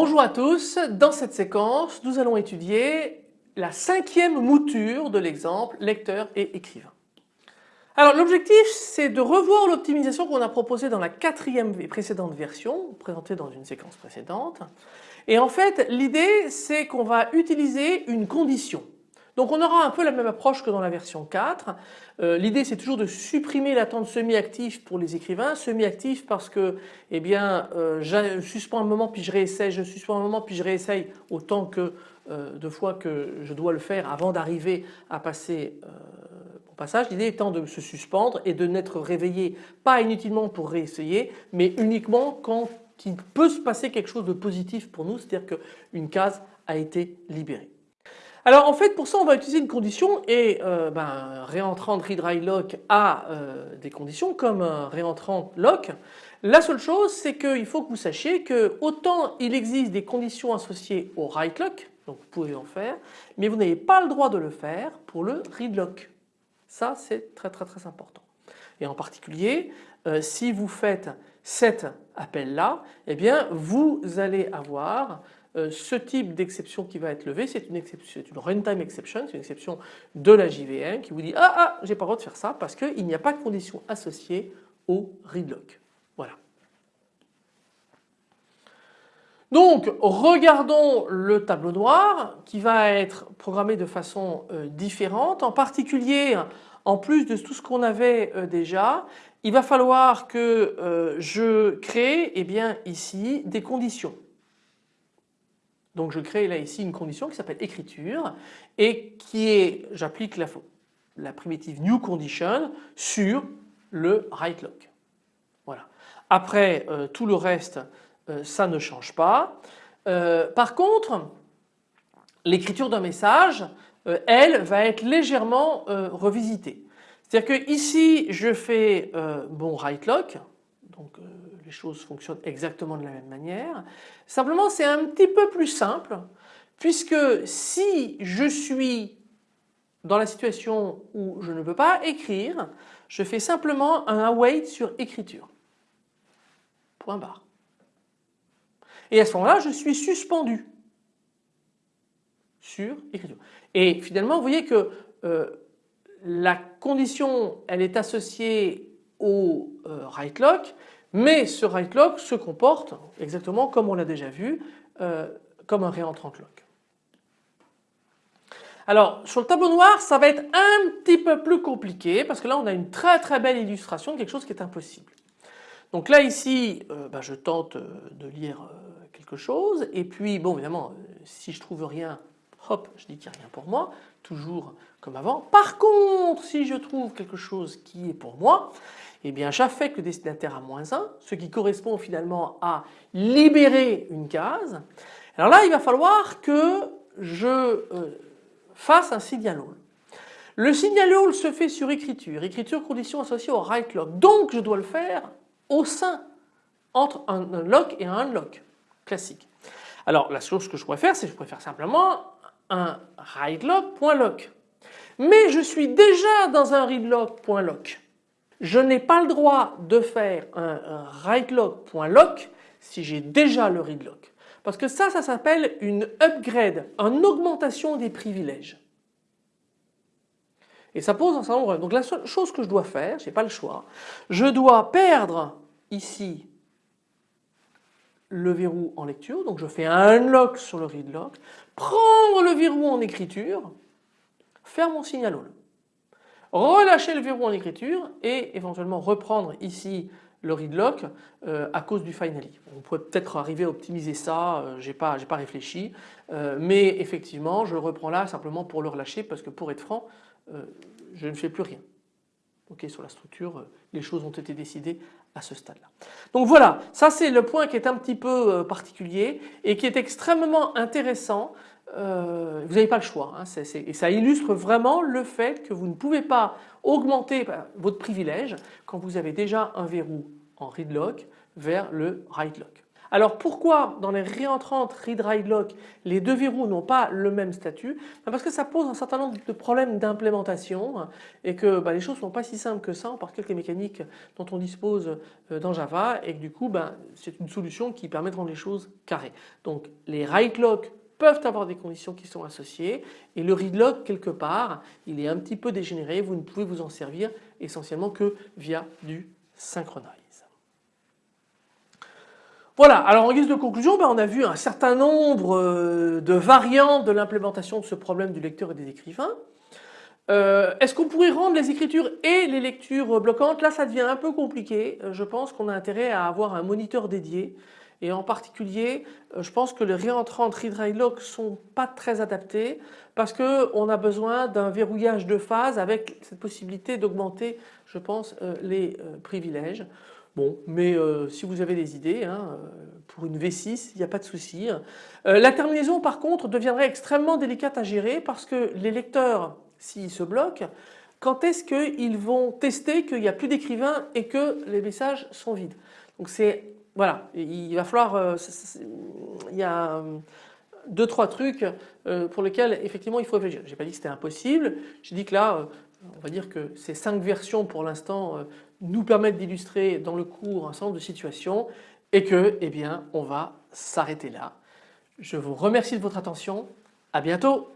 Bonjour à tous, dans cette séquence nous allons étudier la cinquième mouture de l'exemple lecteur et écrivain. Alors l'objectif c'est de revoir l'optimisation qu'on a proposée dans la quatrième et précédente version, présentée dans une séquence précédente. Et en fait l'idée c'est qu'on va utiliser une condition. Donc on aura un peu la même approche que dans la version 4. Euh, l'idée c'est toujours de supprimer l'attente semi-active pour les écrivains. Semi-actif parce que eh euh, je suspends un moment puis je réessaye, je suspends un moment puis je réessaye autant que euh, de fois que je dois le faire avant d'arriver à passer au passage. L'idée étant de se suspendre et de n'être réveillé pas inutilement pour réessayer mais uniquement quand il peut se passer quelque chose de positif pour nous, c'est-à-dire qu'une case a été libérée. Alors en fait pour ça on va utiliser une condition et euh, ben, réentrant read lock a euh, des conditions comme un réentrant lock. La seule chose c'est qu'il faut que vous sachiez que autant il existe des conditions associées au write lock, donc vous pouvez en faire, mais vous n'avez pas le droit de le faire pour le read lock. Ça c'est très très très important. Et en particulier euh, si vous faites cet appel là, eh bien vous allez avoir euh, ce type d'exception qui va être levé, c'est une, runtime exception, c'est une exception de la JVM qui vous dit ah ah j'ai pas le droit de faire ça parce qu'il n'y a pas de condition associée au readlock. Voilà. Donc regardons le tableau noir qui va être programmé de façon euh, différente. En particulier en plus de tout ce qu'on avait euh, déjà il va falloir que je crée eh bien, ici des conditions. Donc je crée là ici une condition qui s'appelle écriture et qui est, j'applique la, la, primitive new condition sur le write lock. Voilà. Après euh, tout le reste euh, ça ne change pas. Euh, par contre l'écriture d'un message elle va être légèrement revisitée. C'est-à-dire que ici je fais bon write lock donc les choses fonctionnent exactement de la même manière. Simplement c'est un petit peu plus simple puisque si je suis dans la situation où je ne peux pas écrire, je fais simplement un await sur écriture. Point barre. Et à ce moment-là, je suis suspendu sur écriture. Et finalement, vous voyez que euh, la condition, elle est associée au euh, write lock mais ce write lock se comporte exactement comme on l'a déjà vu, euh, comme un réentrant lock. Alors sur le tableau noir ça va être un petit peu plus compliqué parce que là on a une très très belle illustration de quelque chose qui est impossible. Donc là ici euh, bah, je tente de lire quelque chose et puis bon évidemment si je trouve rien hop je dis qu'il n'y a rien pour moi toujours comme avant. Par contre si je trouve quelque chose qui est pour moi eh bien j'affecte le destinataire à moins 1, ce qui correspond finalement à libérer une case. Alors là il va falloir que je euh, fasse un signal all. Le signal all se fait sur écriture, écriture condition associée au write lock, donc je dois le faire au sein entre un, lock et un unlock classique. Alors la chose que je pourrais faire c'est que je pourrais faire simplement un write lock.lock. Mais je suis déjà dans un read lock.lock je n'ai pas le droit de faire un, writeLock.lock si j'ai déjà le readlock. Parce que ça, ça s'appelle une upgrade, une augmentation des privilèges. Et ça pose un certain nombre. Donc la seule chose que je dois faire, je n'ai pas le choix, je dois perdre ici le verrou en lecture, donc je fais un unlock sur le readlock, prendre le verrou en écriture, faire mon signal all relâcher le verrou en écriture et éventuellement reprendre ici le readlock euh, à cause du finally. On pourrait peut-être arriver à optimiser ça, euh, j'ai pas, réfléchi, euh, mais effectivement je le reprends là simplement pour le relâcher parce que pour être franc, je ne fais plus rien. Sur la structure, les choses ont été décidées à ce stade-là. Donc voilà, ça c'est le point qui est un petit peu particulier et qui est extrêmement intéressant euh, vous n'avez pas le choix. Hein, et ça illustre vraiment le fait que vous ne pouvez pas augmenter bah, votre privilège quand vous avez déjà un verrou en read lock vers le write lock. Alors pourquoi dans les réentrantes read write lock les deux verrous n'ont pas le même statut? Ben Parce que ça pose un certain nombre de problèmes d'implémentation et que ben, les choses ne sont pas si simples que ça par quelques mécaniques dont on dispose euh, dans Java et que du coup ben, c'est une solution qui permet de rendre les choses carrées. Donc les write lock peuvent avoir des conditions qui sont associées et le read lock quelque part il est un petit peu dégénéré, vous ne pouvez vous en servir essentiellement que via du synchronize. Voilà, alors en guise de conclusion, ben, on a vu un certain nombre euh, de variantes de l'implémentation de ce problème du lecteur et des écrivains. Euh, est-ce qu'on pourrait rendre les écritures et les lectures bloquantes? Là ça devient un peu compliqué, euh, je pense qu'on a intérêt à avoir un moniteur dédié et en particulier je pense que les réentrants read write lock sont pas très adaptés parce qu'on a besoin d'un verrouillage de phase avec cette possibilité d'augmenter je pense les privilèges. Mais euh, si vous avez des idées, hein, euh, pour une V6, il n'y a pas de souci. Euh, la terminaison par contre deviendrait extrêmement délicate à gérer parce que les lecteurs, s'ils se bloquent, quand est-ce qu'ils vont tester qu'il n'y a plus d'écrivains et que les messages sont vides? Donc c'est, voilà, il va falloir, il y a deux trois trucs pour lesquels effectivement il faut réfléchir. J'ai pas dit que c'était impossible, j'ai dit que là on va dire que ces cinq versions pour l'instant nous permettent d'illustrer dans le cours un certain nombre de situations et que eh bien on va s'arrêter là. Je vous remercie de votre attention, à bientôt